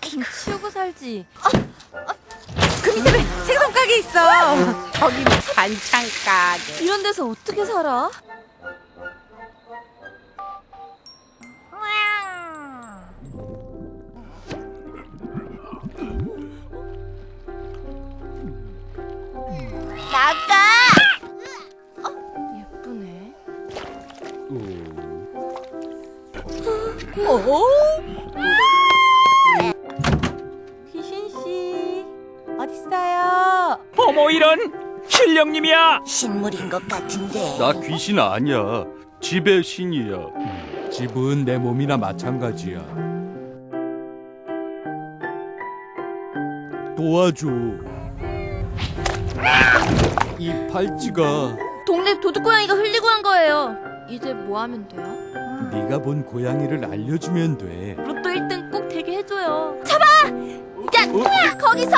좀 치우고 살지. 그 밑에 왜 생선 가게 있어? 거긴 반찬 가게. 이런 데서 어떻게 살아? 나가! 예쁘네. 어? 어딨어요? 어머 이런 신령님이야. 신물인 것 같은데. 나 귀신 아니야. 집의 신이야. 집은 내 몸이나 마찬가지야. 도와줘. 이 팔찌가 동네 도둑고양이가 흘리고 한 거예요. 이제 뭐 하면 돼요? 네가 본 고양이를 알려주면 돼. 로또 1등 꼭 되게 해줘요. 잡아! 야, 거기서!